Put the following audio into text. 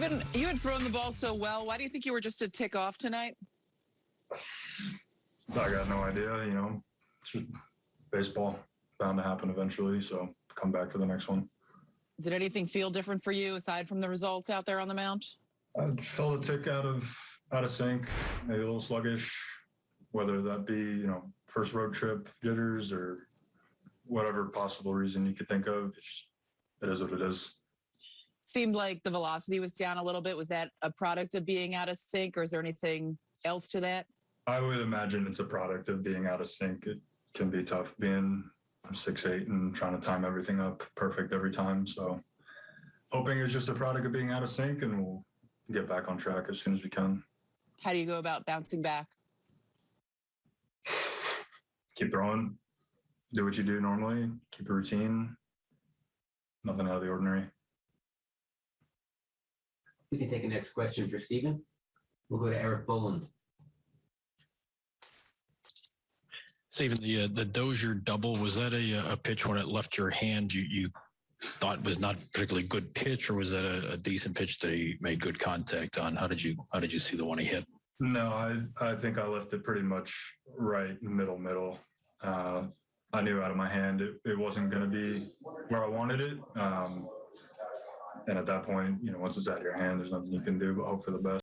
Stephen, you had thrown the ball so well. Why do you think you were just a tick off tonight? I got no idea. You know, it's just baseball bound to happen eventually. So come back for the next one. Did anything feel different for you aside from the results out there on the mound? I felt a tick out of out of sync, maybe a little sluggish. Whether that be you know first road trip jitters or whatever possible reason you could think of, it's just, it is what it is. Seemed like the velocity was down a little bit. Was that a product of being out of sync, or is there anything else to that? I would imagine it's a product of being out of sync. It can be tough being six eight and trying to time everything up perfect every time. So hoping it's just a product of being out of sync and we'll get back on track as soon as we can. How do you go about bouncing back? Keep throwing, do what you do normally, keep a routine. Nothing out of the ordinary. We can take a next question for Stephen. We'll go to Eric Boland. Stephen, the uh, the Dozier double was that a, a pitch when it left your hand you you thought was not particularly good pitch, or was that a, a decent pitch that he made good contact on? How did you how did you see the one he hit? No, I, I think I left it pretty much right middle middle. Uh, I knew out of my hand it, it wasn't going to be where I wanted it. Um, and at that point, you know, once it's out of your hand, there's nothing you can do but hope for the best.